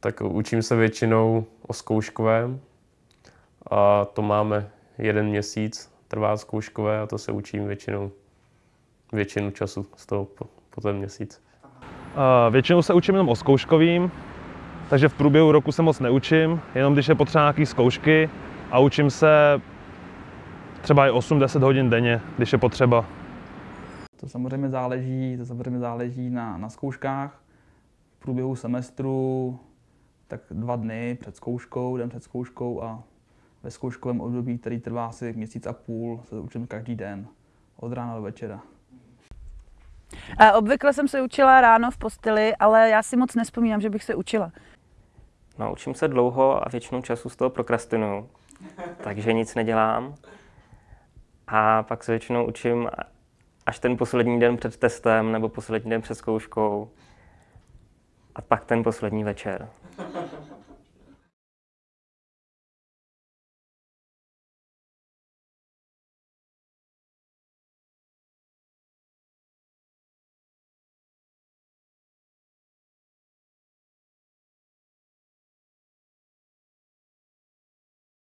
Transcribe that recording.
Tak učím se většinou o zkouškovém a to máme jeden měsíc, trvá zkouškové a to se učím většinou většinu času z toho po, po ten měsíc. Většinou se učím jenom o zkouškovým, takže v průběhu roku se moc neučím, jenom když je potřeba nějaké zkoušky a učím se třeba i 8-10 hodin denně, když je potřeba. To samozřejmě záleží, to samozřejmě záleží na, na zkouškách. V průběhu semestru tak dva dny před zkouškou, den před zkouškou a ve zkouškovém období, který trvá asi měsíc a půl, se učím každý den, od rána do večera. A obvykle jsem se učila ráno v posteli, ale já si moc nespomínám, že bych se učila. No, učím se dlouho a většinou času z toho prokrastinuju, takže nic nedělám. A pak se většinou učím až ten poslední den před testem nebo poslední den před zkouškou. A pak ten poslední večer.